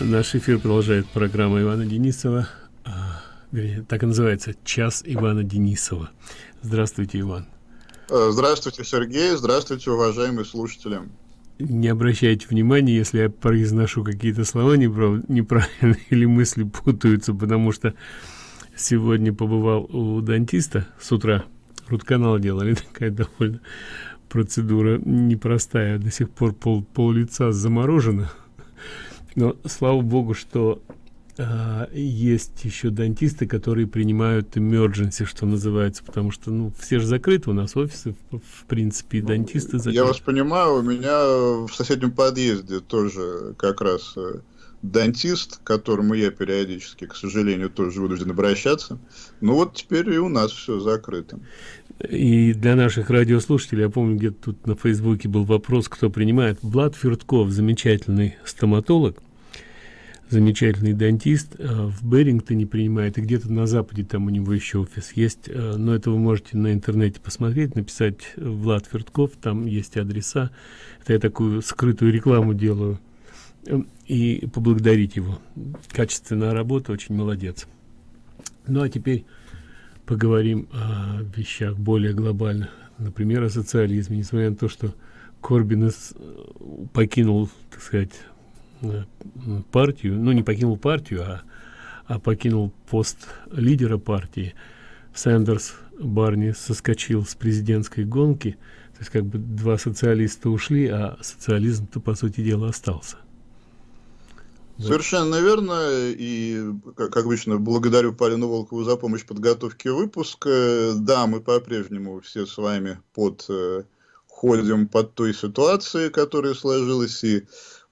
Наш эфир продолжает программа Ивана Денисова. А, вернее, так и называется «Час Ивана Денисова». Здравствуйте, Иван. Э, здравствуйте, Сергей. Здравствуйте, уважаемые слушатели. Не обращайте внимания, если я произношу какие-то слова неправильно или мысли путаются, потому что сегодня побывал у дантиста с утра. Рутканал делали, такая довольно процедура непростая. До сих пор пол, пол лица заморожено но слава богу что э, есть еще дантисты которые принимают emergency что называется потому что ну все же закрыты у нас офисы в, в принципе и дантисты закрыты. я вас понимаю у меня в соседнем подъезде тоже как раз э, дантист, к которому я периодически, к сожалению, тоже вынужден обращаться. Ну вот теперь и у нас все закрыто. И для наших радиослушателей, я помню, где-то тут на Фейсбуке был вопрос, кто принимает. Влад Фертков, замечательный стоматолог, замечательный дантист, э, в Берингтоне принимает, и где-то на Западе там у него еще офис есть. Э, но это вы можете на интернете посмотреть, написать Влад Фертков, там есть адреса. Это я такую скрытую рекламу делаю и поблагодарить его. Качественная работа, очень молодец. Ну а теперь поговорим о вещах более глобальных. Например, о социализме. Несмотря на то, что Корбин покинул, так сказать, э, партию, ну не покинул партию, а, а покинул пост лидера партии, Сэндерс Барни соскочил с президентской гонки, то есть как бы два социалиста ушли, а социализм-то, по сути дела, остался. Совершенно верно. И, как обычно, благодарю Полину Волкову за помощь в подготовке выпуска. Да, мы по-прежнему все с вами под, э, ходим под той ситуацией, которая сложилась, и, э,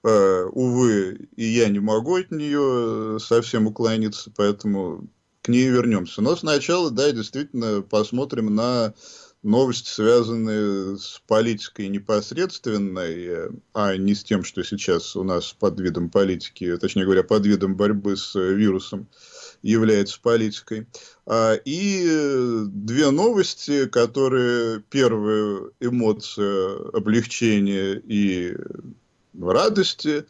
увы, и я не могу от нее совсем уклониться, поэтому к ней вернемся. Но сначала, да, действительно, посмотрим на новости, связанные с политикой непосредственной, а не с тем, что сейчас у нас под видом политики, точнее говоря, под видом борьбы с вирусом является политикой. А, и две новости, которые первая эмоция облегчения и радости,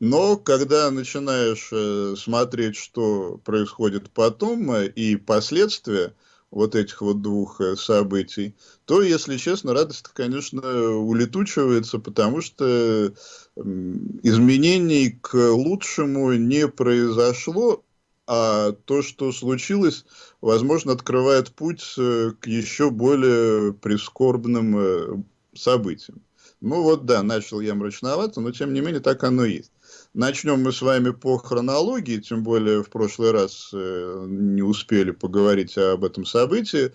но когда начинаешь э, смотреть, что происходит потом э, и последствия, вот этих вот двух э, событий, то, если честно, радость, конечно, улетучивается, потому что изменений к лучшему не произошло, а то, что случилось, возможно, открывает путь к еще более прискорбным событиям. Ну вот, да, начал я мрачновато, но тем не менее так оно и есть. Начнем мы с вами по хронологии, тем более в прошлый раз э, не успели поговорить об этом событии.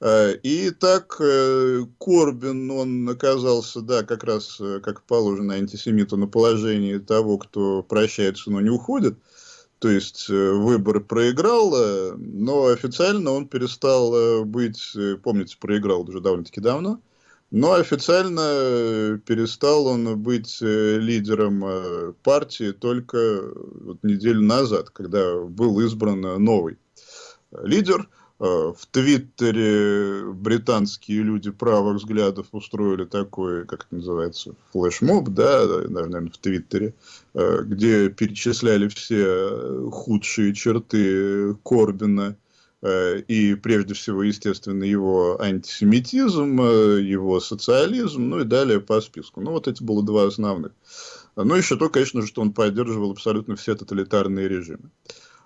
Э, и так э, Корбин, он оказался, да, как раз, как положено антисемиту, на положении того, кто прощается, но не уходит. То есть э, выбор проиграл, но официально он перестал быть, помните, проиграл уже довольно-таки давно, но официально э, перестал он быть э, лидером э, партии только вот неделю назад, когда был избран новый лидер. В Твиттере британские люди правых взглядов устроили такой, как это называется, флешмоб, да, наверное, в Твиттере, где перечисляли все худшие черты Корбина, и прежде всего, естественно, его антисемитизм, э, его социализм, ну и далее по списку. Ну, вот эти были два основных. Ну, еще то, конечно же, что он поддерживал абсолютно все тоталитарные режимы.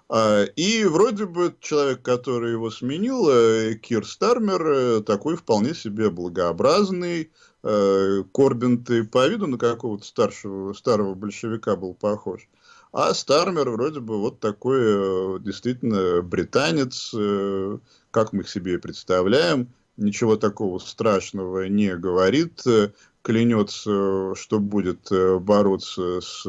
А, и вроде бы человек, который его сменил, э, Кир Стармер, такой вполне себе благообразный, Корбин ты по виду на какого-то старшего, старого большевика был похож. А Стармер вроде бы вот такой э, действительно британец, э, как мы их себе представляем, ничего такого страшного не говорит, э, клянется, что будет бороться с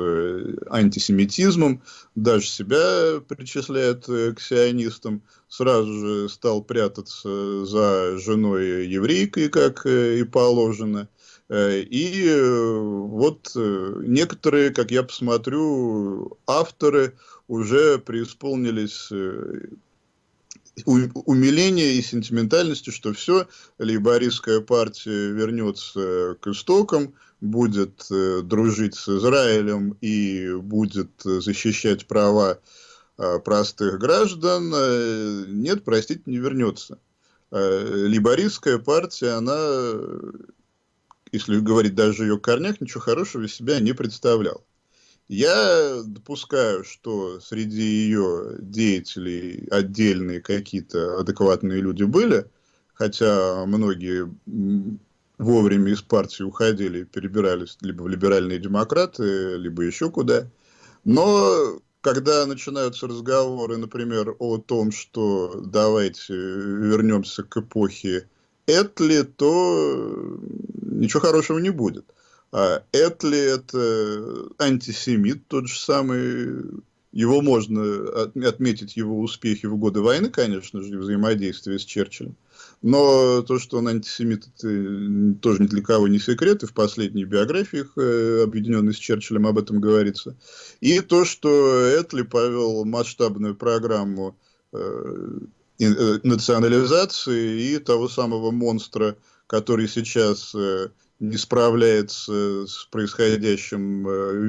антисемитизмом, даже себя причисляет к сионистам, сразу же стал прятаться за женой еврейкой, как и положено. Э, и э, вот э, некоторые, как я посмотрю, авторы уже преисполнились умиления и сентиментальности, что все, лейбористская партия вернется к истокам, будет дружить с Израилем и будет защищать права простых граждан. Нет, простите, не вернется. Лейбористская партия, она, если говорить даже о ее корнях, ничего хорошего из себя не представляла. Я допускаю, что среди ее деятелей отдельные какие-то адекватные люди были, хотя многие вовремя из партии уходили, перебирались либо в либеральные демократы, либо еще куда. Но когда начинаются разговоры, например, о том, что давайте вернемся к эпохе Этли, то ничего хорошего не будет. А Этли – это антисемит, тот же самый. Его можно отметить его успехи в годы войны, конечно же, взаимодействие с Черчиллем. Но то, что он антисемит, это тоже ни для кого не секрет, и в последних биографиях, э, объединенной с Черчиллем, об этом говорится. И то, что Этли повел масштабную программу э, э, национализации и того самого монстра, который сейчас не справляется с происходящим,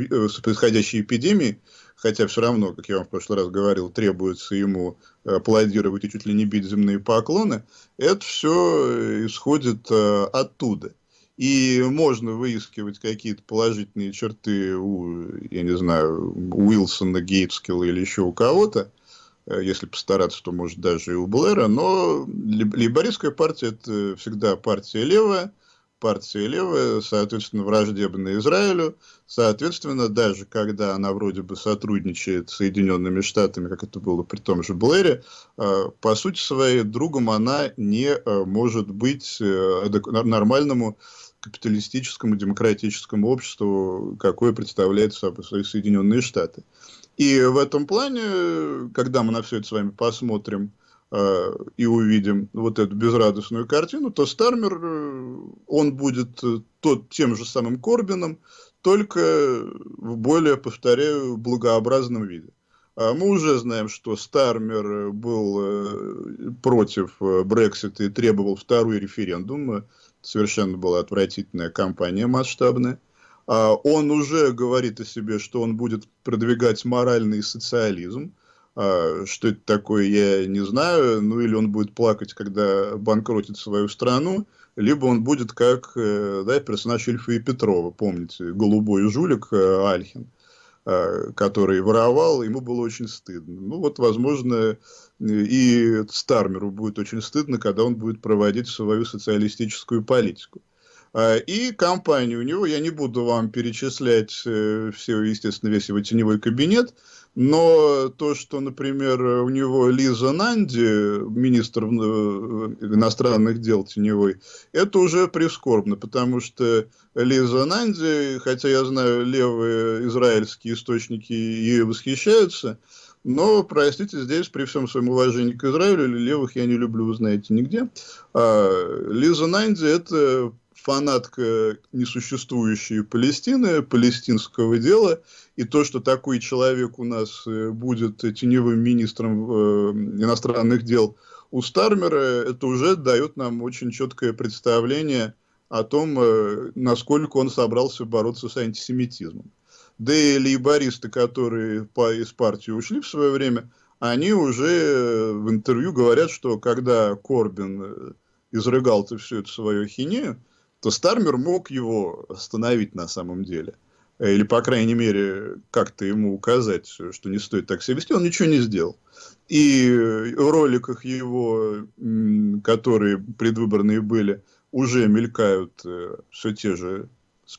с происходящей эпидемией, хотя все равно, как я вам в прошлый раз говорил, требуется ему аплодировать и чуть ли не бить земные поклоны, это все исходит э, оттуда. И можно выискивать какие-то положительные черты у, я не знаю, Уилсона, Гейтскилла или еще у кого-то, э, если постараться, то может даже и у Блэра, но лейбористская партия это всегда партия левая, партия левая, соответственно, враждебная Израилю. Соответственно, даже когда она вроде бы сотрудничает с Соединенными Штатами, как это было при том же Блэре, э, по сути своей другом она не э, может быть э, нормальному капиталистическому демократическому обществу, какое представляет собой Соединенные Штаты. И в этом плане, когда мы на все это с вами посмотрим, Э, и увидим вот эту безрадостную картину, то Стармер, э, он будет э, тот, тем же самым Корбином, только в более, повторяю, благообразном виде. А мы уже знаем, что Стармер был против Брексита и требовал второй референдум. Совершенно была отвратительная кампания масштабная. А он уже говорит о себе, что он будет продвигать моральный социализм. А, что это такое, я не знаю. Ну, или он будет плакать, когда банкротит свою страну, либо он будет как э, да, персонаж Ильфа и Петрова, помните, голубой жулик э, Альхин, а, который воровал, ему было очень стыдно. Ну, вот, возможно, и Стармеру будет очень стыдно, когда он будет проводить свою социалистическую политику. А, и компания у него, я не буду вам перечислять э, все, естественно, весь его теневой кабинет, но то, что, например, у него Лиза Нанди, министр э, иностранных дел теневой, это уже прискорбно, потому что Лиза Нанди, хотя я знаю, левые израильские источники ее восхищаются, но, простите, здесь при всем своем уважении к Израилю, левых я не люблю, вы знаете, нигде. А Лиза Нанди – это фанатка несуществующей Палестины, палестинского дела, и то, что такой человек у нас э, будет теневым министром э, иностранных дел у Стармера, это уже дает нам очень четкое представление о том, э, насколько он собрался бороться с антисемитизмом. Да и лейбористы, которые из партии ушли в свое время, они уже в интервью говорят, что когда Корбин изрыгал всю эту свою хинею, то Стармер мог его остановить на самом деле. Или, по крайней мере, как-то ему указать, что не стоит так себя вести. Он ничего не сделал. И в роликах его, которые предвыборные были, уже мелькают э, все те же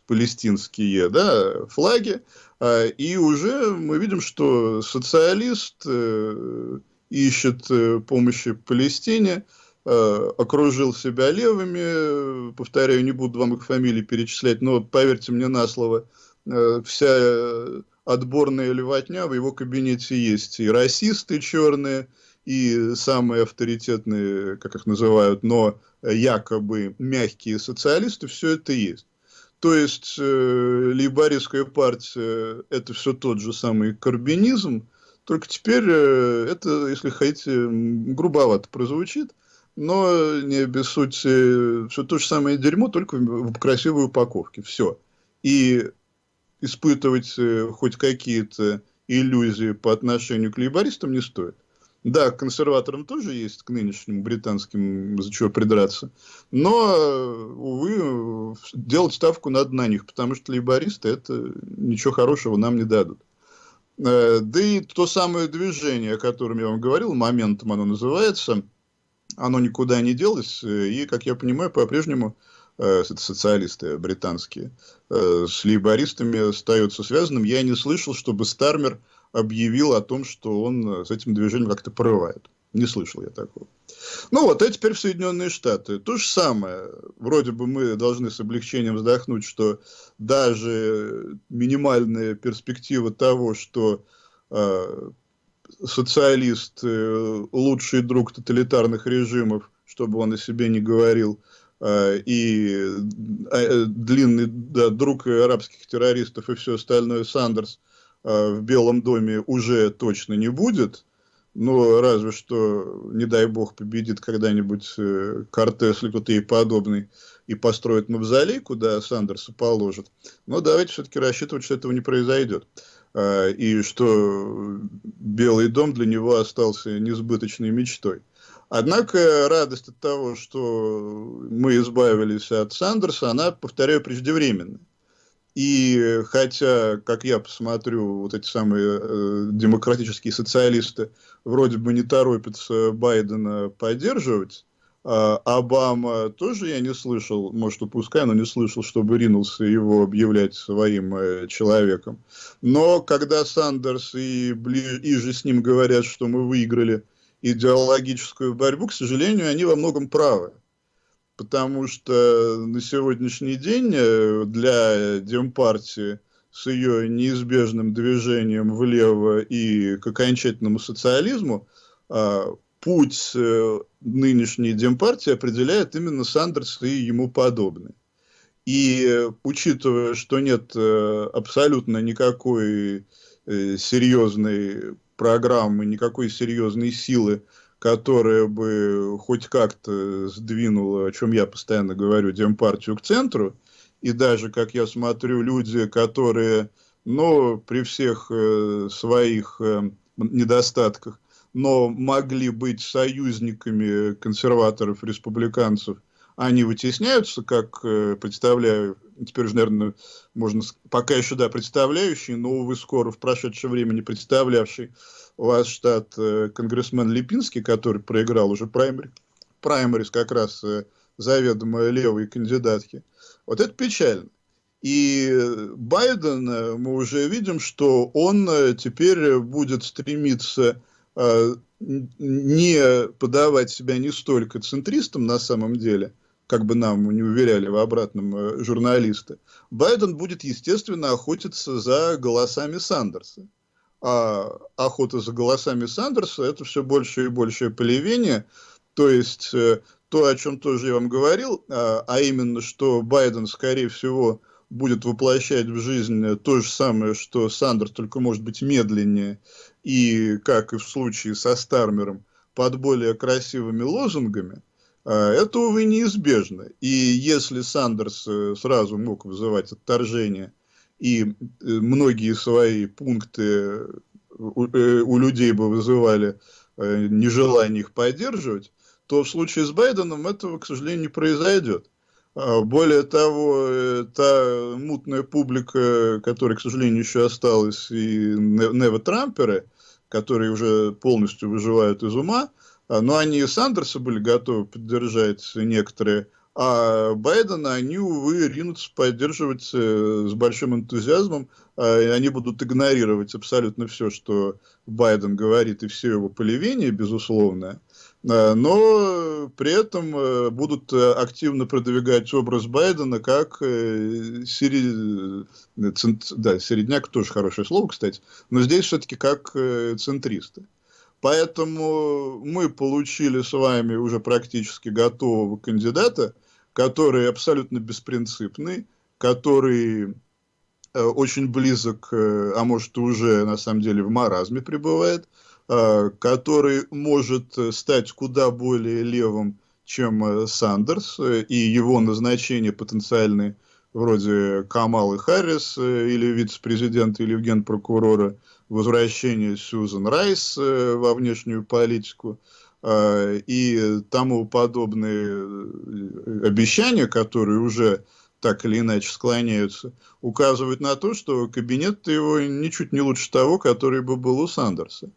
палестинские да, флаги. А, и уже мы видим, что социалист э, ищет э, помощи Палестине, окружил себя левыми, повторяю, не буду вам их фамилии перечислять, но поверьте мне на слово, э, вся отборная левотня в его кабинете есть. И расисты черные, и самые авторитетные, как их называют, но якобы мягкие социалисты, все это есть. То есть, э, лейбористская партия – это все тот же самый карбинизм, Только теперь э, это, если хотите, грубовато прозвучит, но не без сути, все то же самое дерьмо, только в красивой упаковке. Все. И испытывать э, хоть какие-то иллюзии по отношению к лейбористам не стоит. Да, к консерваторам тоже есть, к нынешним британским, за чего придраться. Но, увы, делать ставку надо на них, потому что лейбористы это ничего хорошего нам не дадут. Э, да и то самое движение, о котором я вам говорил, моментом оно называется, оно никуда не делось, э, и, как я понимаю, по-прежнему э, социалисты британские, с лейбористами остается связанным. Я не слышал, чтобы Стармер объявил о том, что он с этим движением как-то порывает. Не слышал я такого. Ну вот, а теперь в Соединенные Штаты. То же самое. Вроде бы мы должны с облегчением вздохнуть, что даже минимальная перспектива того, что э, социалист э, лучший друг тоталитарных режимов, чтобы он о себе не говорил, э, и э, длинный да, друг арабских террористов и все остальное Сандерс э, в Белом доме уже точно не будет – ну, разве что, не дай бог, победит когда-нибудь э, Кортес или кто-то ей подобный и построит мавзолей, куда Сандерса положит. Но давайте все-таки рассчитывать, что этого не произойдет. Э, и что Белый дом для него остался несбыточной мечтой. Однако радость от того, что мы избавились от Сандерса, она, повторяю, преждевременная. И хотя, как я посмотрю, вот эти самые э, демократические социалисты вроде бы не торопятся Байдена поддерживать, Обама тоже я не слышал, может, упускай, но не слышал, чтобы ринулся его объявлять своим э, человеком. Но когда Сандерс и, ближе, с ним говорят, что мы выиграли идеологическую борьбу, к сожалению, они во многом правы потому что на сегодняшний день э, для Демпартии с ее неизбежным движением влево и к окончательному социализму а, путь э, нынешней Демпартии определяет именно Сандерс и ему подобные. И учитывая, что нет э, абсолютно никакой серьезной программы, никакой серьезной силы которая бы хоть как-то сдвинула, о чем я постоянно говорю, Демпартию к центру. И даже, как я смотрю, люди, которые, ну, при всех э, своих э, недостатках, но могли быть союзниками консерваторов, республиканцев, они вытесняются, как э, представляю, теперь уже, наверное, можно, пока еще, да, представляющий, но, увы, скоро в прошедшее время не представлявший у вас штат э, конгрессмен Липинский, который проиграл уже праймери, праймерис как раз э, заведомо левой кандидатки. Вот это печально. И Байден, мы уже видим, что он теперь будет стремиться не подавать себя не столько центристом на самом деле, как бы нам не уверяли в обратном э, журналисты, Байден будет, естественно, охотиться за голосами Сандерса а охота за голосами Сандерса, это все больше и большее полевение. То есть, э, то, о чем тоже я вам говорил, а, а именно, что Байден, скорее всего, будет воплощать в жизнь то же самое, что Сандерс, только может быть медленнее, и, как и в случае со Стармером, под более красивыми лозунгами, а, это, увы, неизбежно. И если Сандерс э, сразу мог вызывать отторжение – и э, многие свои пункты у, э, у людей бы вызывали нежелание их поддерживать, то в случае с Байденом этого, к сожалению, не произойдет. А более того, та мутная публика, которая, к сожалению, еще осталась, и нево-трамперы, которые уже полностью выживают из ума, а, но они и Сандерса были готовы поддержать некоторые а Байдена они, увы, ринутся поддерживать э, с большим энтузиазмом. Э, они будут игнорировать абсолютно все, что Байден говорит, и все его полевение, безусловно. Э, но при этом э, будут э, активно продвигать образ Байдена как сери... Да, середняк тоже хорошее слово, кстати, но здесь все-таки как центристы. Поэтому мы получили с вами уже практически готового кандидата, который абсолютно беспринципный, который очень близок, а может уже на самом деле в маразме пребывает, который может стать куда более левым, чем Сандерс, и его назначение потенциальное вроде Камалы Харрис или вице-президента или генпрокурора, возвращение Сьюзен Райс во внешнюю политику – Э, и тому подобные э, обещания, которые уже так или иначе склоняются, указывают на то, что кабинет его ничуть не лучше того, который бы был у Сандерса.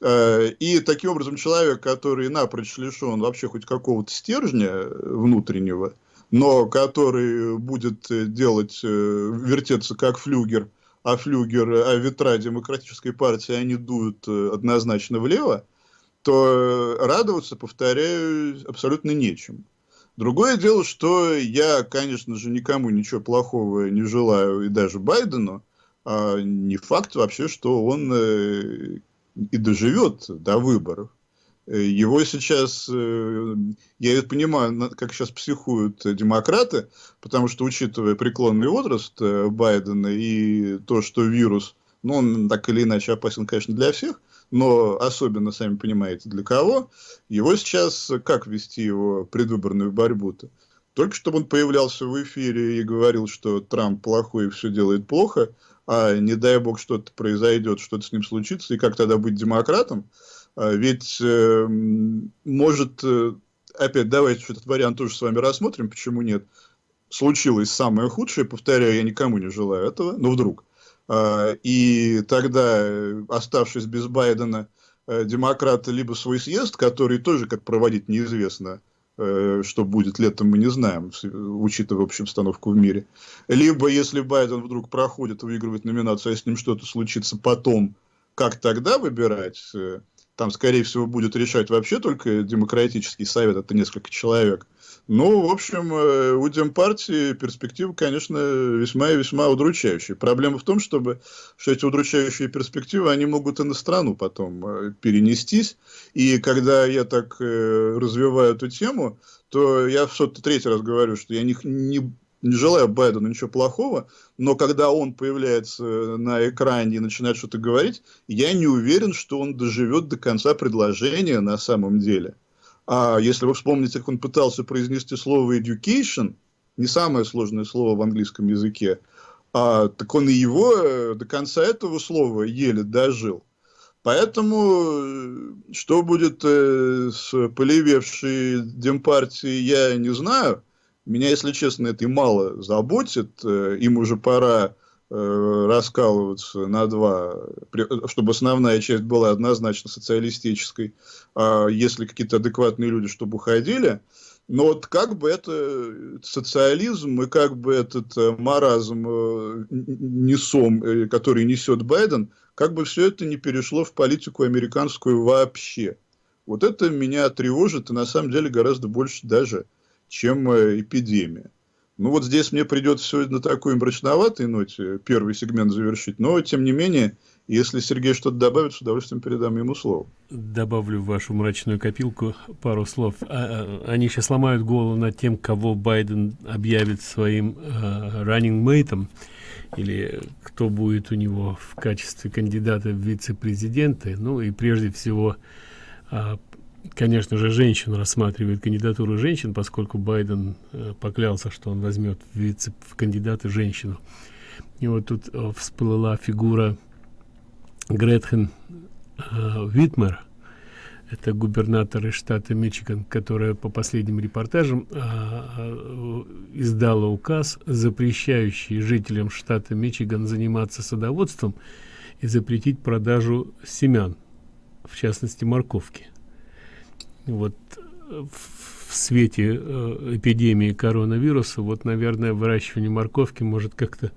Э, и таким образом человек, который напрочь лишен вообще хоть какого-то стержня внутреннего, но который будет делать, вертеться как флюгер, а флюгер, а ветра демократической партии, они дуют однозначно влево, то радоваться, повторяю, абсолютно нечем. Другое дело, что я, конечно же, никому ничего плохого не желаю, и даже Байдену, а не факт вообще, что он э, и доживет до выборов. Э, его сейчас, э, я понимаю, как сейчас психуют демократы, потому что, учитывая преклонный возраст Байдена и то, что вирус, ну, он так или иначе опасен, конечно, для всех, но особенно, сами понимаете, для кого, его сейчас, как вести его предвыборную борьбу-то? Только чтобы он появлялся в эфире и говорил, что Трамп плохой и все делает плохо, а не дай бог что-то произойдет, что-то с ним случится, и как тогда быть демократом? А ведь э, может, э, опять давайте этот вариант тоже с вами рассмотрим, почему нет. Случилось самое худшее, повторяю, я никому не желаю этого, но вдруг. А, и тогда, оставшись без Байдена, э, демократы либо свой съезд, который тоже как проводить неизвестно, э, что будет летом, мы не знаем, учитывая общую обстановку в мире. Либо, если Байден вдруг проходит, выигрывает номинацию, а с ним что-то случится потом, как тогда выбирать? Э, там, скорее всего, будет решать вообще только демократический совет, это несколько человек. Ну, в общем, э, у Демпартии перспективы, конечно, весьма и весьма удручающие. Проблема в том, чтобы, что эти удручающие перспективы, они могут и на страну потом э, перенестись. И когда я так э, развиваю эту тему, то я в сотый третий раз говорю, что я не, не, не желаю Байдену ничего плохого, но когда он появляется на экране и начинает что-то говорить, я не уверен, что он доживет до конца предложения на самом деле. А если вы вспомните, как он пытался произнести слово education, не самое сложное слово в английском языке, а, так он и его э, до конца этого слова еле дожил. Поэтому, э, что будет э, с полевевшей демпартией, я не знаю. Меня, если честно, это и мало заботит. Им уже пора Э, раскалываться на два, чтобы основная часть была однозначно социалистической, а если какие-то адекватные люди, чтобы уходили. Но вот как бы это социализм и как бы этот э, маразм э, несом, который несет Байден, как бы все это не перешло в политику американскую вообще. Вот это меня тревожит и на самом деле гораздо больше даже, чем эпидемия. Ну вот здесь мне придется сегодня на такой мрачноватой ноте первый сегмент завершить, но тем не менее, если Сергей что-то добавит, с удовольствием передам ему слово. Добавлю в вашу мрачную копилку пару слов. А, а, они сейчас ломают голову над тем, кого Байден объявит своим running mate, или кто будет у него в качестве кандидата в вице-президенты. Ну и прежде всего uh, конечно же, женщин рассматривает кандидатуру женщин, поскольку Байден э, поклялся, что он возьмет в, вице, в кандидаты женщину. И вот тут э, всплыла фигура Гретхен э, Витмер, это губернатор из штата Мичиган, которая по последним репортажам э, э, издала указ, запрещающий жителям штата Мичиган заниматься садоводством и запретить продажу семян, в частности морковки вот в свете э, эпидемии коронавируса, вот, наверное, выращивание морковки может как-то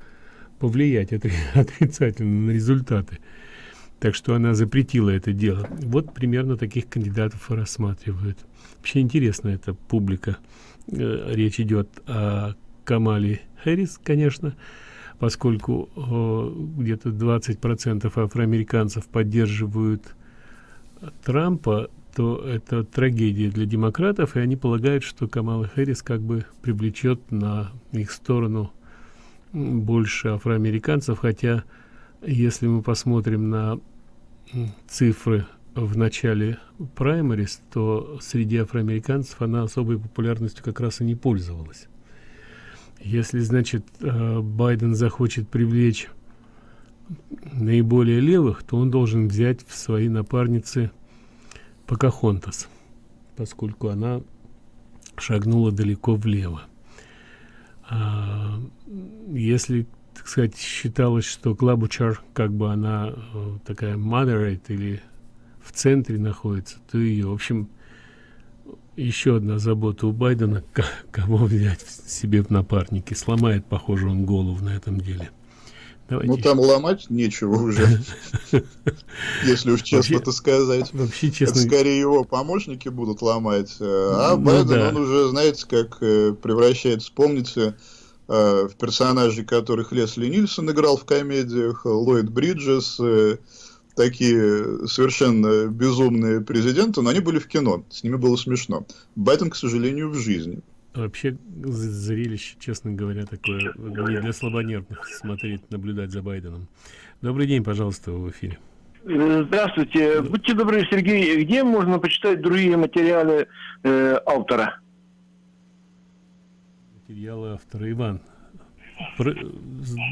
повлиять отрицательно на результаты. Так что она запретила это дело. Вот примерно таких кандидатов рассматривают. Вообще интересно эта публика. Э, речь идет о Камале Хэрис, конечно, поскольку где-то 20% афроамериканцев поддерживают Трампа, то это трагедия для демократов, и они полагают, что Камала Хэрис как бы привлечет на их сторону больше афроамериканцев, хотя если мы посмотрим на цифры в начале праймерис, то среди афроамериканцев она особой популярностью как раз и не пользовалась. Если, значит, э, Байден захочет привлечь наиболее левых, то он должен взять в свои напарницы Покахонтас, поскольку она шагнула далеко влево. А, если, так сказать, считалось, что Клабучар, как бы она э, такая moderate или в центре находится, то ее, в общем, еще одна забота у Байдена, кого взять себе в напарники. Сломает, похоже, он голову на этом деле. Давайте ну, там ломать нечего уже, если уж честно-то сказать. Вообще, честно... Это скорее его помощники будут ломать. Э, а ну, Байден, да. он уже, знаете, как э, превращается, помните, э, в персонажей, которых Лесли Нильсон играл в комедиях, Ллойд Бриджес, такие совершенно безумные президенты, но они были в кино, с ними было смешно. Байден, к сожалению, в жизни. Вообще зрелище, честно говоря, такое не для слабонервных смотреть, наблюдать за Байденом. Добрый день, пожалуйста, в эфире. Здравствуйте. Будьте добры, Сергей, где можно почитать другие материалы э, автора? Материалы автора Иван. Про...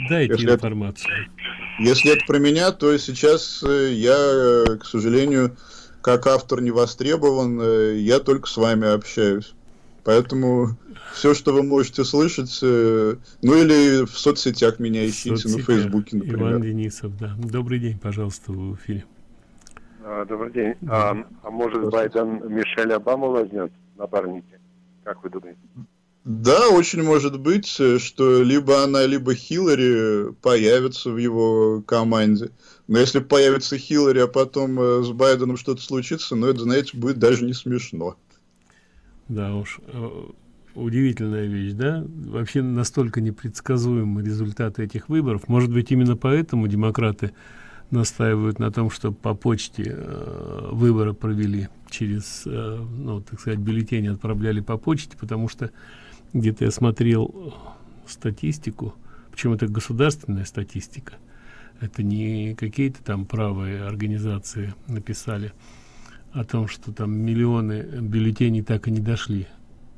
Дайте если информацию. Это, если это про меня, то сейчас э, я, э, к сожалению, как автор не востребован, э, я только с вами общаюсь. Поэтому все, что вы можете слышать, э, ну или в соцсетях меня ищите, Соцсетя. на Фейсбуке, например. Иван Денисов, да. Добрый день, пожалуйста, в эфире. А, добрый день. А, а может Байден Мишель Обаму возьмет напарники? Как вы думаете? Да, очень может быть, что либо она, либо Хиллари появятся в его команде. Но если появится Хиллари, а потом э, с Байденом что-то случится, ну это, знаете, будет даже не смешно. Да уж, э, удивительная вещь, да? Вообще настолько непредсказуемы результаты этих выборов. Может быть, именно поэтому демократы настаивают на том, чтобы по почте э, выборы провели через, э, ну, так сказать, бюллетени отправляли по почте, потому что где-то я смотрел статистику, причем это государственная статистика, это не какие-то там правые организации написали, о том, что там миллионы бюллетеней так и не дошли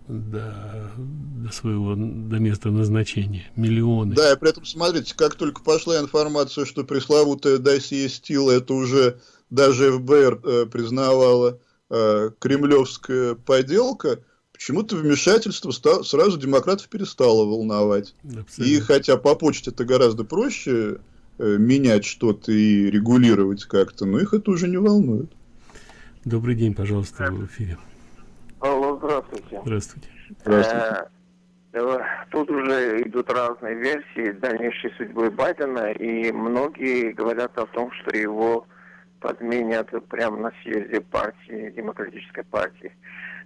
до, до своего до места назначения. Миллионы. Да, и при этом, смотрите, как только пошла информация, что пресловутая досье Стила, это уже даже ФБР э, признавала э, кремлевская поделка, почему-то вмешательство стало, сразу демократов перестало волновать. Абсолютно. И хотя по почте это гораздо проще э, менять что-то и регулировать как-то, но их это уже не волнует. Добрый день, пожалуйста, в эфире. Алло, здравствуйте. Здравствуйте. Здравствуйте. Э, тут уже идут разные версии дальнейшей судьбы Байдена, и многие говорят о том, что его подменят прямо на съезде партии, демократической партии.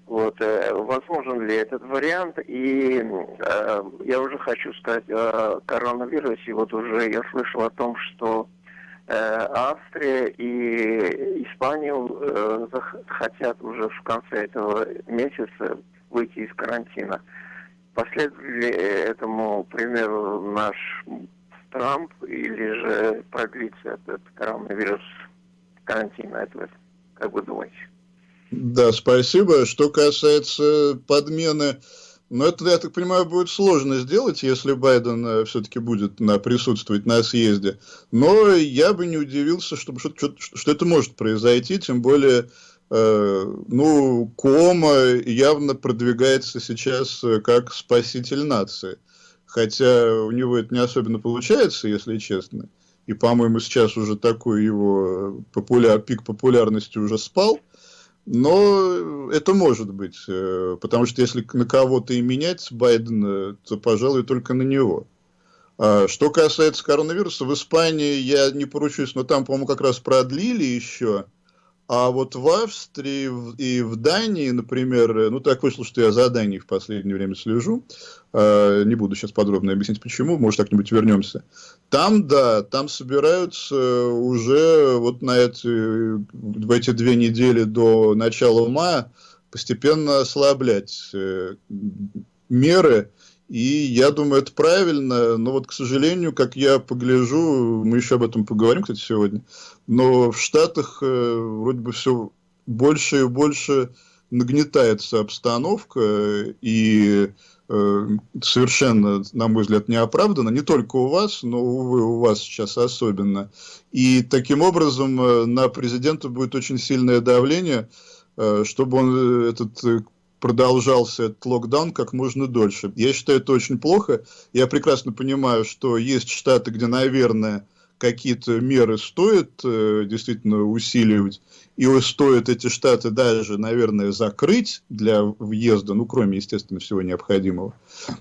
Вот, э, возможен ли этот вариант? И э, я уже хочу сказать о коронавирусе. Вот уже я слышал о том, что Австрия и Испанию э, хотят уже в конце этого месяца выйти из карантина. Последует ли этому примеру наш Трамп или же продлится этот коронавирус карантина этого? Как вы думаете? Да, спасибо. Что касается подмены но это, я так понимаю, будет сложно сделать, если Байден э, все-таки будет на, присутствовать на съезде. Но я бы не удивился, что, что, что, что это может произойти, тем более, э, ну, Кома явно продвигается сейчас э, как спаситель нации. Хотя у него это не особенно получается, если честно. И, по-моему, сейчас уже такой его популяр, пик популярности уже спал. Но это может быть, э, потому что если на кого-то и менять Байдена, то, пожалуй, только на него. А что касается коронавируса, в Испании я не поручусь, но там, по-моему, как раз продлили еще а вот в Австрии и в Дании, например, ну так вышло, что я за Данией в последнее время слежу, а, не буду сейчас подробно объяснять почему, может как-нибудь вернемся. Там, да, там собираются уже вот на эти, в эти две недели до начала мая постепенно ослаблять э, меры, И я думаю, это правильно, но вот, к сожалению, как я погляжу, мы еще об этом поговорим, кстати, сегодня, но в Штатах э, вроде бы все больше и больше нагнетается обстановка, и э, совершенно, на мой взгляд, неоправданно, не только у вас, но, увы, у вас сейчас особенно. И таким образом э, на президента будет очень сильное давление, э, чтобы он э, этот продолжался этот локдаун как можно дольше. Я считаю, это очень плохо. Я прекрасно понимаю, что есть штаты, где, наверное, какие-то меры стоит э, действительно усиливать, и стоит эти штаты даже, наверное, закрыть для въезда, ну, кроме, естественно, всего необходимого.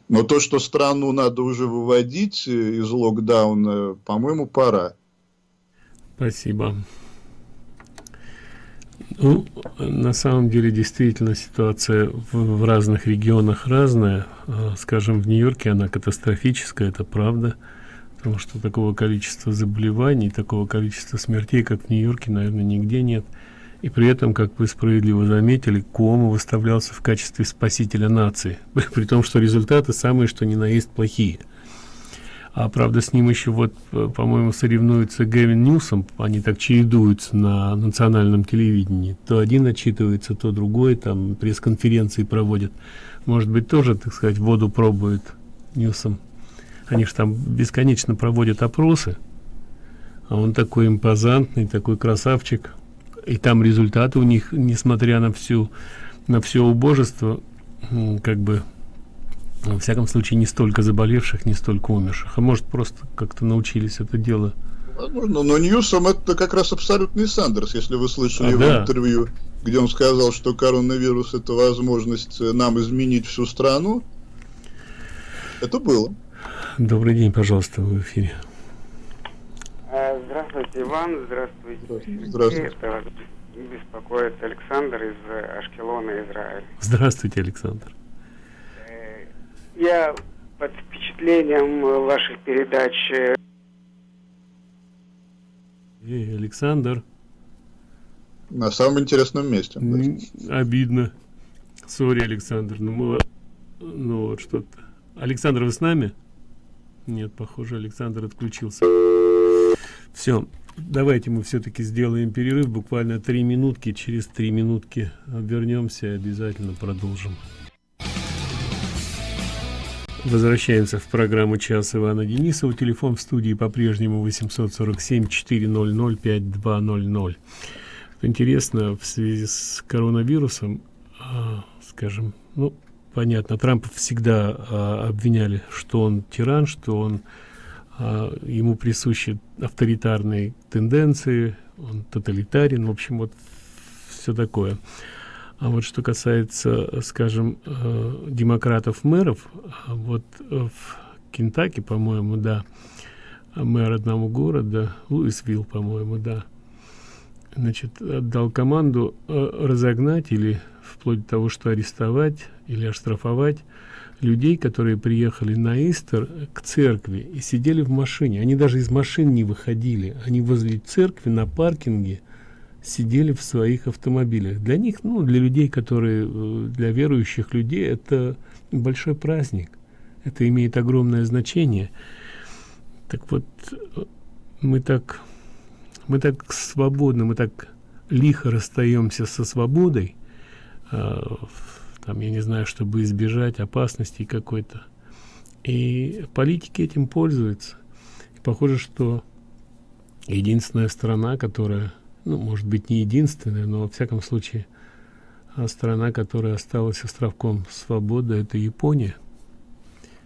Но то, что страну надо уже выводить э, из локдауна, по-моему, пора. Спасибо. Ну, на самом деле, действительно, ситуация в, в разных регионах разная. А, скажем, в Нью-Йорке она катастрофическая, это правда. Потому что такого количества заболеваний, такого количества смертей, как в Нью-Йорке, наверное, нигде нет. И при этом, как вы справедливо заметили, Куомо выставлялся в качестве спасителя нации. При том, что результаты самые, что ни на есть, плохие – а правда с ним еще вот э, по-моему соревнуется Гэвин Ньюсом. Они так чередуются на национальном телевидении. То один отчитывается то другой там пресс-конференции проводят. Может быть тоже так сказать воду пробует Ньюсом. Они же там бесконечно проводят опросы. А он такой импозантный такой красавчик. И там результаты у них несмотря на всю на все убожество как бы во всяком случае не столько заболевших не столько умерших а может просто как-то научились это дело Возможно, но Ньюсом это как раз абсолютный Сандерс, если вы слышали а, его да. интервью, где он сказал, что коронавирус это возможность нам изменить всю страну. Это было. Добрый день, пожалуйста, в эфире. А, здравствуйте, Иван. Здравствуйте. Здравствуйте. Это беспокоит Александр из Ашкелона, Израиль. Здравствуйте, Александр я под впечатлением ваших передач. Эй, Александр. На самом интересном месте. Обидно. Сори, Александр. Ну, мы... ну вот что-то. Александр, вы с нами? Нет, похоже, Александр отключился. Все, давайте мы все-таки сделаем перерыв, буквально три минутки. Через три минутки вернемся и обязательно продолжим. Возвращаемся в программу «Час» Ивана Денисова. Телефон в студии по-прежнему 847-400-5200. Интересно, в связи с коронавирусом, а, скажем, ну, понятно, Трампа всегда а, обвиняли, что он тиран, что он а, ему присущи авторитарные тенденции, он тоталитарен, в общем, вот все такое. А вот что касается, скажем, э, демократов-мэров, вот в Кентаки, по-моему, да, мэр одного города, Луисвилл, по-моему, да, значит, отдал команду э, разогнать или вплоть до того, что арестовать или оштрафовать людей, которые приехали на Истер к церкви и сидели в машине. Они даже из машин не выходили. Они возле церкви на паркинге – сидели в своих автомобилях. Для них, ну, для людей, которые, э, для верующих людей, это большой праздник. Это имеет огромное значение. Так вот, э, мы так, мы так свободно, мы так лихо расстаемся со свободой, э, там, я не знаю, чтобы избежать опасностей какой-то. И политики этим пользуются. И похоже, что единственная страна, которая ну, может быть, не единственная, но, во всяком случае, а страна, которая осталась островком свободы, это Япония.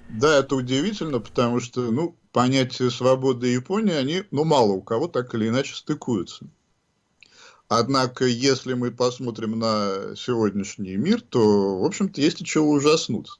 Да, это удивительно, потому что, ну, понятия свободы Японии, они, ну, мало у кого так или иначе стыкуются. Однако, если мы посмотрим на сегодняшний мир, то, в общем-то, есть от чего ужаснуться.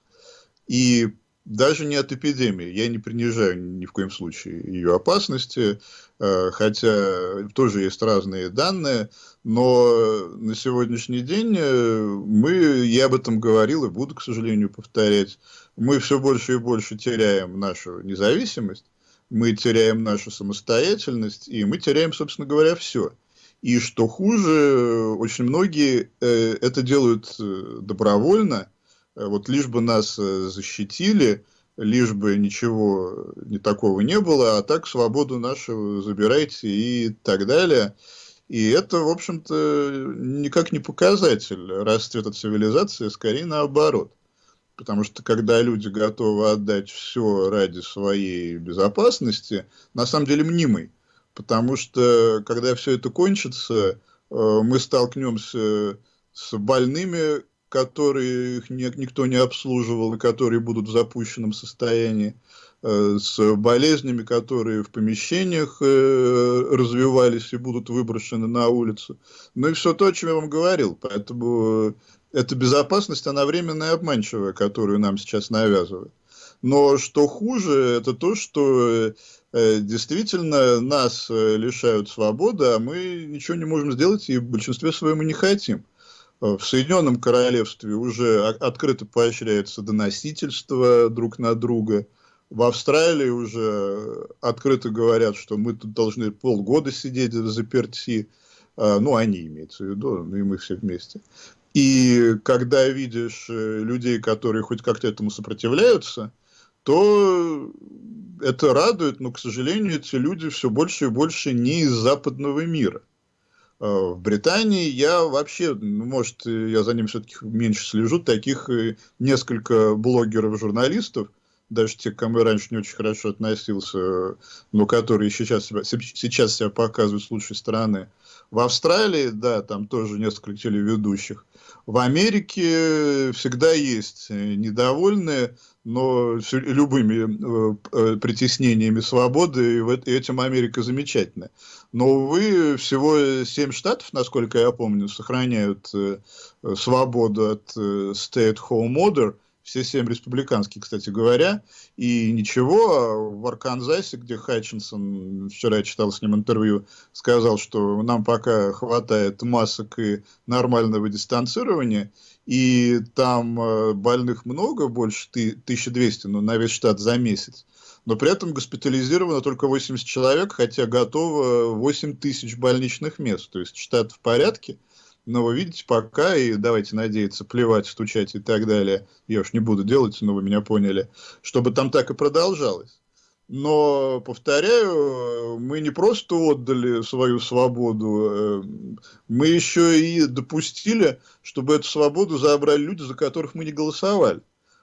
И даже не от эпидемии. Я не принижаю ни в коем случае ее опасности, э, хотя тоже есть разные данные, но на сегодняшний день э, мы, я об этом говорил и буду, к сожалению, повторять, мы все больше и больше теряем нашу независимость, мы теряем нашу самостоятельность, и мы теряем, собственно говоря, все. И что хуже, очень многие э, это делают добровольно, Вот лишь бы нас защитили, лишь бы ничего не такого не было, а так свободу нашу забирайте и так далее. И это, в общем-то, никак не показатель расцвета цивилизации, скорее наоборот. Потому что когда люди готовы отдать все ради своей безопасности, на самом деле мнимый. Потому что когда все это кончится, э, мы столкнемся с больными, которых никто не обслуживал и которые будут в запущенном состоянии. Э, с болезнями, которые в помещениях э, развивались и будут выброшены на улицу. Ну и все то, о чем я вам говорил. Поэтому э, эта безопасность, она временная и обманчивая, которую нам сейчас навязывают. Но что хуже, это то, что действительно нас лишают свободы, а мы ничего не можем сделать и в большинстве своем и не хотим. В Соединенном Королевстве уже открыто поощряется доносительство друг на друга – в Австралии уже открыто говорят, что мы тут должны полгода сидеть в заперти. А, ну, они имеются в виду, ну и мы все вместе. И когда видишь э, людей, которые хоть как-то этому сопротивляются, то это радует, но, к сожалению, эти люди все больше и больше не из западного мира. А, в Британии я вообще, ну, может, я за ним все-таки меньше слежу, таких э, несколько блогеров-журналистов, даже те, к кому я раньше не очень хорошо относился, но которые сейчас себя, сейчас себя показывают с лучшей стороны. В Австралии, да, там тоже несколько телеведущих. В Америке всегда есть недовольные, но любыми э, э, притеснениями свободы, и этим Америка замечательная. Но, увы, всего семь штатов, насколько я помню, сохраняют э, свободу от stay-at-home order – все семь республиканских, кстати говоря, и ничего, в Арканзасе, где Хатчинсон, вчера я читал с ним интервью, сказал, что нам пока хватает масок и нормального дистанцирования, и там э, больных много, больше 1200, ну, на весь штат за месяц, но при этом госпитализировано только 80 человек, хотя готово 8 тысяч больничных мест, то есть штат в порядке, но вы видите, пока, и давайте надеяться, плевать, стучать и так далее, я уж не буду делать, но вы меня поняли, чтобы там так и продолжалось. Но, повторяю, мы не просто отдали свою свободу, э, мы еще и допустили, чтобы эту свободу забрали люди, за которых мы не голосовали.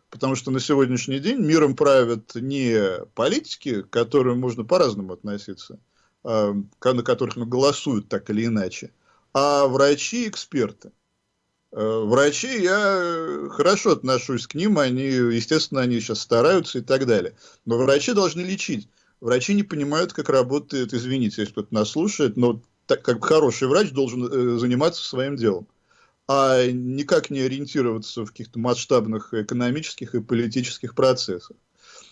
Потому что на сегодняшний день миром правят не политики, к которым можно по-разному относиться, а, на которых ну, голосуют так или иначе, а врачи эксперты. Э, врачи, я хорошо отношусь к ним, они, естественно, они сейчас стараются и так далее. Но врачи должны лечить. Врачи не понимают, как работает, извините, если кто-то нас слушает, но так как хороший врач должен э, заниматься своим делом, а никак не ориентироваться в каких-то масштабных экономических и политических процессах.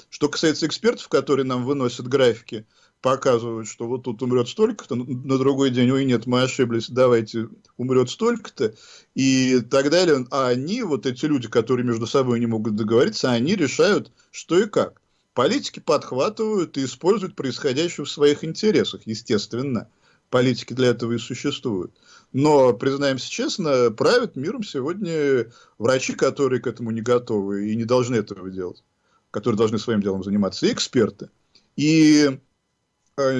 Что касается экспертов, которые нам выносят графики, показывают, что вот тут умрет столько-то, на другой день, ой, нет, мы ошиблись, давайте, умрет столько-то, и так далее. А они, вот эти люди, которые между собой не могут договориться, они решают, что и как. Политики подхватывают и используют происходящее в своих интересах, естественно. Политики для этого и существуют. Но, признаемся честно, правят миром сегодня врачи, которые к этому не готовы и не должны этого делать, которые должны своим делом заниматься, и эксперты. И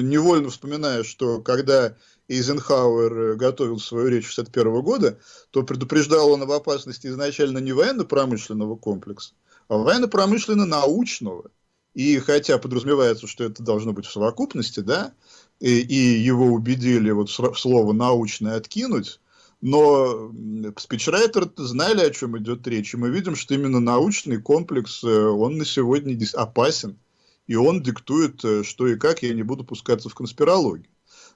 невольно вспоминаю, что когда Эйзенхауэр э, готовил свою речь 1961 года, то предупреждал он об опасности изначально не военно-промышленного комплекса, а военно-промышленно-научного. И хотя подразумевается, что это должно быть в совокупности, да, и, и его убедили вот слово «научное» откинуть, но спичрайтеры знали, о чем идет речь, и мы видим, что именно научный комплекс, э, он на сегодня опасен и он диктует, э, что и как, я не буду пускаться в конспирологию.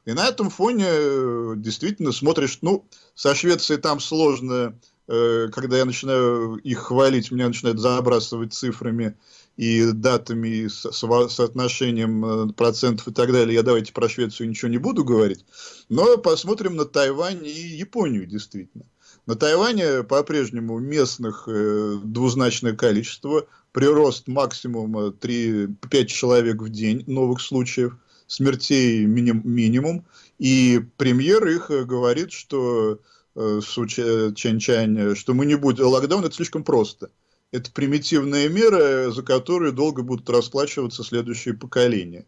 И на этом фоне э, действительно смотришь, ну, со Швецией там сложно, э, когда я начинаю их хвалить, меня начинают забрасывать цифрами и датами, и соотношением процентов и так далее. Я давайте про Швецию ничего не буду говорить. Но посмотрим на Тайвань и Японию, действительно. На Тайване по-прежнему местных двузначное количество, прирост максимум 3-5 э, человек в день новых случаев, смертей миним, минимум, и премьер их э, говорит, что э, Су Чэнь Чань, что мы не будем, локдаун это слишком просто. это примитивная мера, за которую долго будут расплачиваться следующие поколения.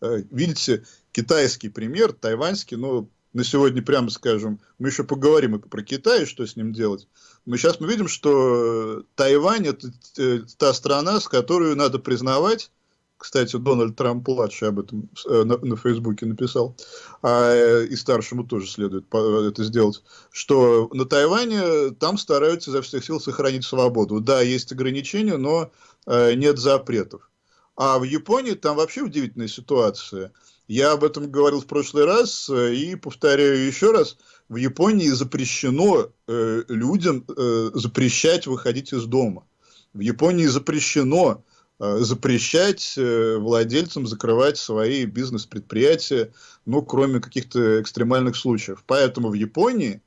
Видите, китайский пример, тайваньский, но на сегодня, прямо скажем, мы еще поговорим и про Китай, что с ним делать. Но сейчас мы видим, что Тайвань – это э, та страна, с которой надо признавать, кстати, Дональд Трамп-младший об этом э, на, на Фейсбуке написал, а и старшему тоже следует это сделать, что на Тайване там стараются изо всех сил сохранить свободу. Да, есть ограничения, но нет запретов. А в Японии там вообще удивительная ситуация. Я об этом говорил в прошлый раз э, и повторяю еще раз. В Японии запрещено э, людям э, запрещать выходить из дома. В Японии запрещено э, запрещать э, владельцам закрывать свои бизнес-предприятия, ну, кроме каких-то экстремальных случаев. Поэтому в Японии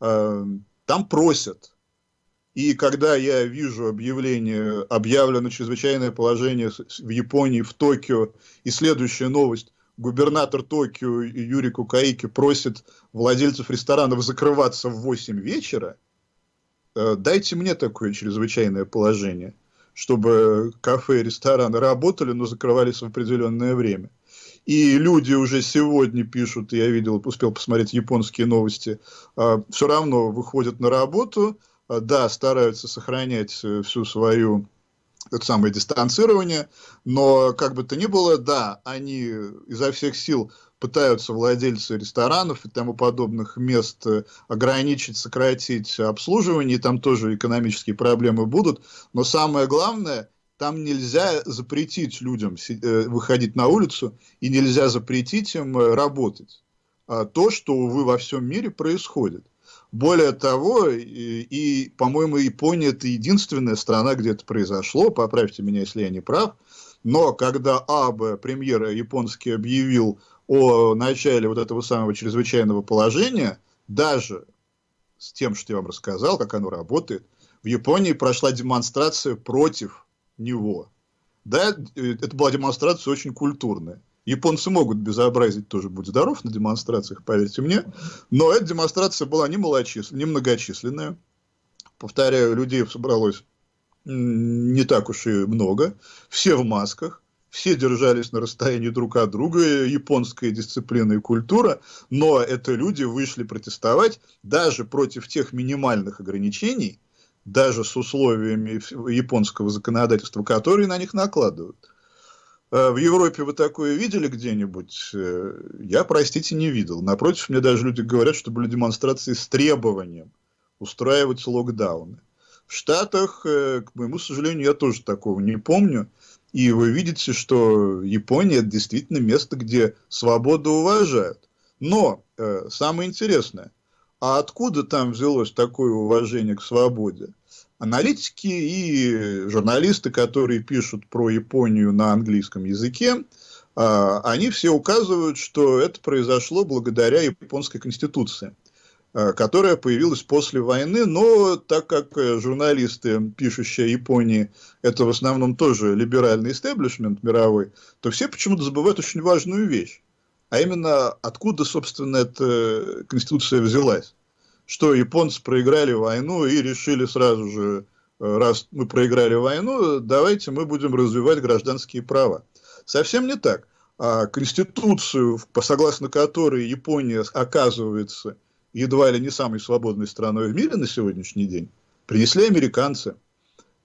э, там просят и когда я вижу объявление, объявлено чрезвычайное положение в Японии, в Токио, и следующая новость, губернатор Токио Юрий Кукаики просит владельцев ресторанов закрываться в 8 вечера, э, дайте мне такое чрезвычайное положение, чтобы кафе и рестораны работали, но закрывались в определенное время. И люди уже сегодня пишут, я видел, успел посмотреть японские новости, э, все равно выходят на работу, Э, да, стараются сохранять всю свою это самое дистанцирование, но как бы то ни было, да, они изо всех сил пытаются владельцы ресторанов и тому подобных мест э, ограничить, сократить обслуживание, и там тоже экономические проблемы будут, но самое главное, там нельзя запретить людям выходить на улицу, и нельзя запретить им работать. А то, что, увы, во всем мире происходит. Более того, и, и по-моему, Япония это единственная страна, где это произошло, поправьте меня, если я не прав, но когда Абе, премьер японский, объявил о начале вот этого самого чрезвычайного положения, даже с тем, что я вам рассказал, как оно работает, в Японии прошла демонстрация против него. Да, э, это была демонстрация очень культурная. Японцы могут безобразить тоже, будь здоров, на демонстрациях, поверьте мне. Но эта демонстрация была не, малочис... не многочисленная. Повторяю, людей собралось не так уж и много. Все в масках. Все держались на расстоянии друг от друга, японская дисциплина и культура, но это люди вышли протестовать даже против тех минимальных ограничений, даже с условиями японского законодательства, которые на них накладывают. Э, в Европе вы такое видели где-нибудь? Э, я, простите, не видел. Напротив, мне даже люди говорят, что были демонстрации с требованием устраивать локдауны. В Штатах, э, к моему сожалению, я тоже такого не помню. И вы видите, что Япония это действительно место, где свободу уважают. Но самое интересное, а откуда там взялось такое уважение к свободе? Аналитики и журналисты, которые пишут про Японию на английском языке, а, они все указывают, что это произошло благодаря японской конституции, а, которая появилась после войны, но так как журналисты, пишущие о Японии, это в основном тоже либеральный истеблишмент мировой, то все почему-то забывают очень важную вещь, а именно откуда, собственно, эта конституция взялась что японцы проиграли войну и решили сразу же, э, раз мы проиграли войну, давайте мы будем развивать гражданские права. Совсем не так. А Конституцию, согласно которой Япония оказывается едва ли не самой свободной страной в мире на сегодняшний день, принесли американцы.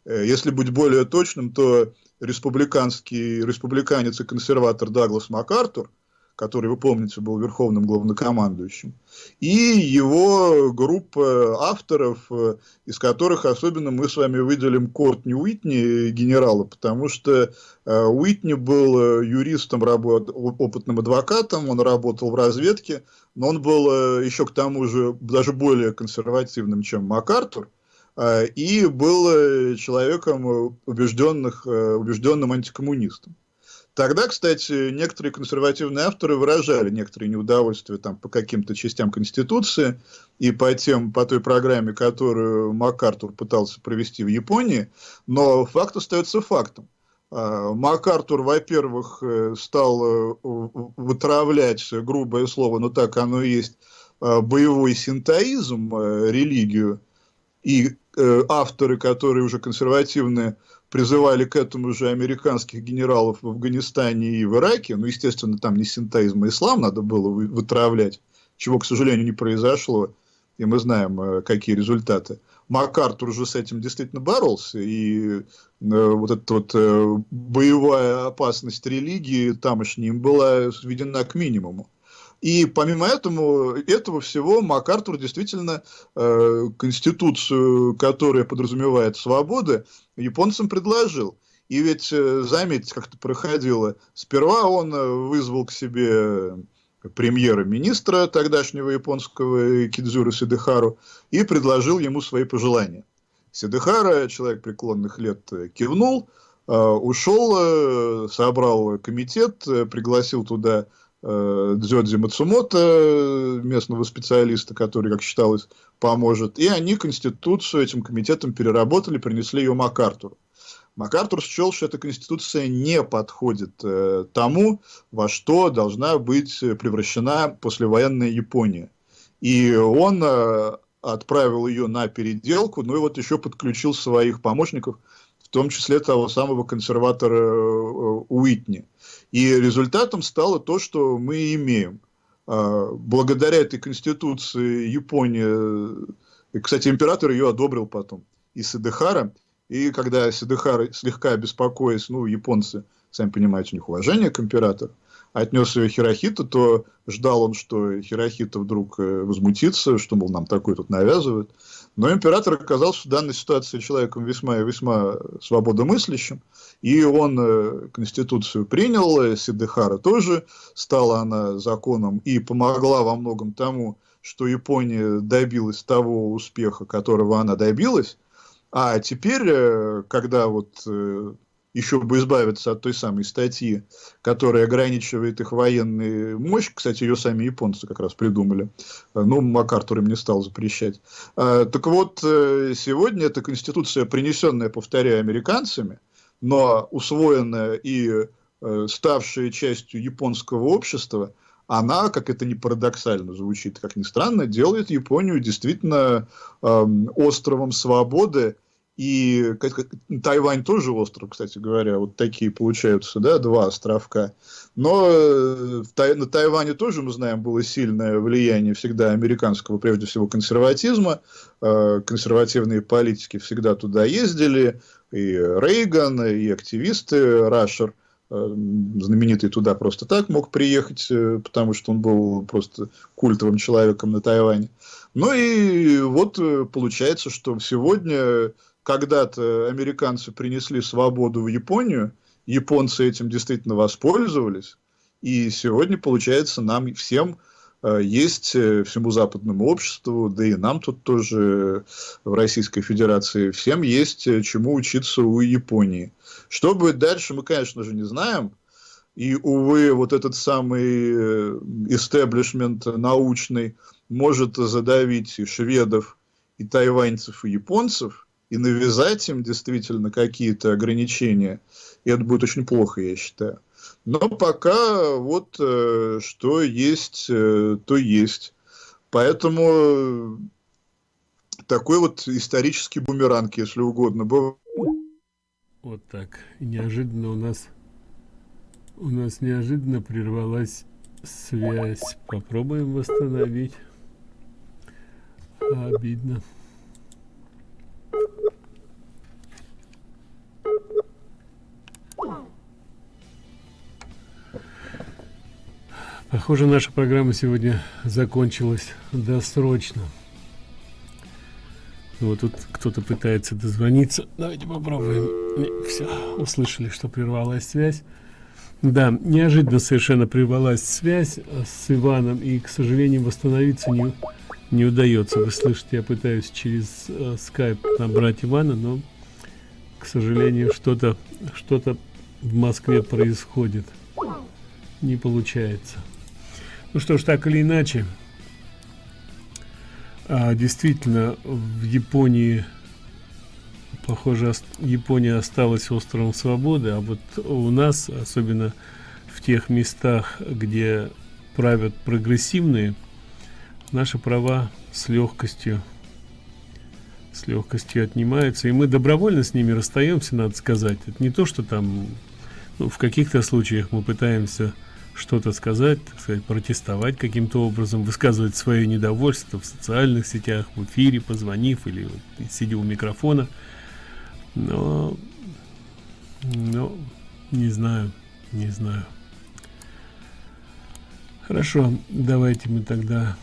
Э, если быть более точным, то республиканский, республиканец и консерватор Даглас МакАртур – который, вы помните, был верховным главнокомандующим, и его группа авторов, э, из которых особенно мы с вами выделим Кортни Уитни, генерала, потому что э, Уитни был э, юристом, опытным адвокатом, он работал в разведке, но он был еще к тому же даже более консервативным, чем МакАртур, и был человеком убежденных, убежденным антикоммунистом. Тогда, кстати, некоторые консервативные авторы выражали некоторые неудовольствия там, по каким-то частям Конституции и по, тем, по той программе, которую МакАртур пытался провести в Японии, но факт остается фактом. А, МакАртур, во-первых, э, стал э, вытравлять, грубое слово, но так оно и есть, а, боевой синтоизм, э, религию, и авторы, которые уже консервативные, призывали к этому же американских генералов в Афганистане и в Ираке. Ну, естественно, там не синтоизм, а ислам надо было вытравлять, чего, к сожалению, не произошло. И мы знаем, э, какие результаты. МакАртур уже с этим действительно боролся, и э, вот эта вот э, боевая опасность религии тамошней была сведена к минимуму. И помимо этого, этого всего МакАртур действительно э, конституцию, которая подразумевает свободы, японцам предложил. И ведь, э, заметьте, как это проходило. Сперва он э, вызвал к себе премьера-министра тогдашнего японского Кидзюра Сидыхару и предложил ему свои пожелания. Сидыхара, человек преклонных лет, кивнул, ушел, собрал комитет, пригласил туда э, Дзёдзи Мацумото, местного специалиста, который, как считалось, поможет. И они Конституцию этим комитетом переработали, принесли ее МакАртуру. МакАртур счел, что эта Конституция не подходит э, тому, во что должна быть превращена послевоенная Япония. И он э, отправил ее на переделку, ну и вот еще подключил своих помощников, в том числе того самого консерватора э, Уитни. И результатом стало то, что мы имеем. А, благодаря этой конституции Япония, и, кстати, император ее одобрил потом, и Сидехара, и когда Сидехара слегка беспокоясь, ну, японцы, сами понимаете, у них уважение к императору, отнес ее Хирохита, то ждал он, что Хирохита вдруг э, возмутится, что, мол, нам такое тут навязывают. Но император оказался в данной ситуации человеком весьма и весьма свободомыслящим, и он э, Конституцию принял, э, Сидыхара тоже, стала она законом и помогла во многом тому, что Япония добилась того успеха, которого она добилась. А теперь, э, когда вот еще бы избавиться от той самой статьи, которая ограничивает их военную мощь. Кстати, ее сами японцы как раз придумали. Ну, МакАртур им не стал запрещать. Так вот, э, сегодня эта конституция, принесенная, повторяю, американцами, но усвоенная и э, ставшая частью японского общества, она, как это не парадоксально звучит, как ни странно, делает Японию действительно э, островом свободы и Тайвань тоже остров, кстати говоря, вот такие получаются, да, два островка. Но э, на Тайване тоже, мы знаем, было сильное влияние всегда американского, прежде всего, консерватизма. Э, консервативные политики всегда туда ездили, и Рейган, и активисты, Рашер э, знаменитый туда просто так мог приехать, потому что он был просто культовым человеком на Тайване. Ну и вот получается, что сегодня когда-то американцы принесли свободу в Японию, японцы этим действительно воспользовались, и сегодня, получается, нам всем э, есть э, всему западному обществу, да и нам тут тоже в Российской Федерации, всем есть э, чему учиться у Японии. Что будет дальше, мы, конечно же, не знаем. И, увы, вот этот самый истеблишмент научный может задавить и шведов, и тайваньцев, и японцев и навязать им действительно какие-то ограничения, и это будет очень плохо, я считаю. Но пока вот э, что есть, э, то есть. Поэтому такой вот исторический бумеранг, если угодно. Вот так. неожиданно у нас у нас неожиданно прервалась связь. Попробуем восстановить. Обидно. Похоже, наша программа сегодня закончилась досрочно. Вот тут кто-то пытается дозвониться. Давайте попробуем. Все, услышали, что прервалась связь. Да, неожиданно совершенно прервалась связь с Иваном, и, к сожалению, восстановиться не, не удается. Вы слышите, я пытаюсь через э, скайп набрать Ивана, но, к сожалению, что-то что-то в Москве происходит. Не получается. Ну что ж, так или иначе, а, действительно, в Японии, похоже, Япония осталась островом свободы, а вот у нас, особенно в тех местах, где правят прогрессивные, наши права с легкостью с легкостью отнимаются, и мы добровольно с ними расстаемся, надо сказать. Это не то, что там, ну, в каких-то случаях мы пытаемся что-то сказать, так сказать, протестовать каким-то образом, высказывать свое недовольство в социальных сетях, в эфире, позвонив или вот, сидя у микрофона. Но, но, не знаю, не знаю. Хорошо, давайте мы тогда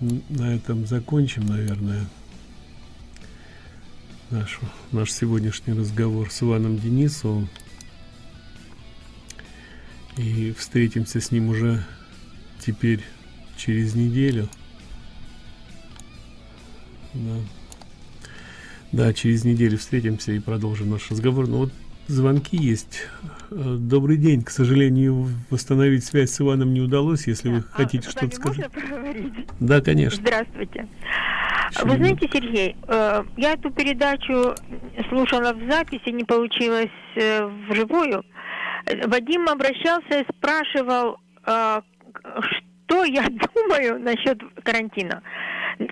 на этом закончим, наверное, наш, наш сегодняшний разговор с Иваном Денисовым. И встретимся с ним уже теперь через неделю. Да. да, через неделю встретимся и продолжим наш разговор. Но вот звонки есть. Э, добрый день. К сожалению, восстановить связь с Иваном не удалось. Если вы а, хотите что-то сказать. Да, конечно. Здравствуйте. Вы знаете, Сергей, э, я эту передачу слушала в записи, не получилось э, вживую. Вадим обращался и спрашивал, э, что я думаю насчет карантина.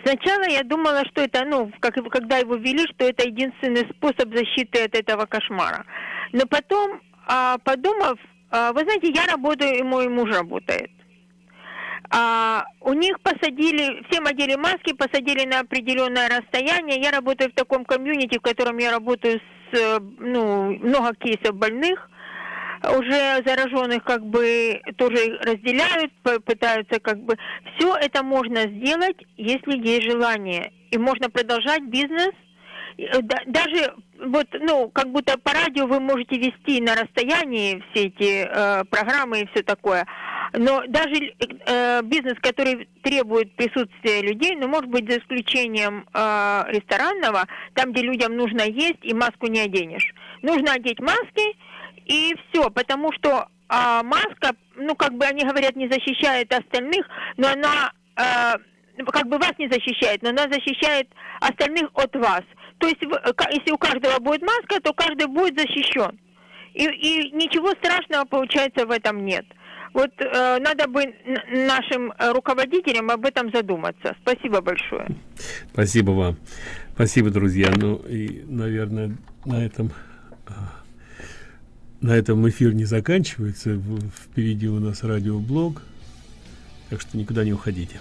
Сначала я думала, что это, ну, как, когда его ввели, что это единственный способ защиты от этого кошмара. Но потом, а, подумав, а, вы знаете, я работаю, и мой муж работает. А, у них посадили, всем одели маски, посадили на определенное расстояние. Я работаю в таком комьюнити, в котором я работаю с, ну, много кейсов больных уже зараженных как бы тоже разделяют, пытаются как бы... Все это можно сделать, если есть желание. И можно продолжать бизнес. Э, даже вот, ну, как будто по радио вы можете вести на расстоянии все эти э, программы и все такое. Но даже э, бизнес, который требует присутствия людей, ну, может быть, за исключением э, ресторанного, там, где людям нужно есть, и маску не оденешь. Нужно одеть маски, и все, потому что а, маска, ну, как бы они говорят, не защищает остальных, но она а, как бы вас не защищает, но она защищает остальных от вас. То есть, если у каждого будет маска, то каждый будет защищен. И, и ничего страшного, получается, в этом нет. Вот э, надо бы нашим руководителям об этом задуматься. Спасибо большое. Спасибо вам. Спасибо, друзья. Ну и, наверное, на этом а, на этом эфир не заканчивается. Впереди у нас радиоблог. Так что никуда не уходите.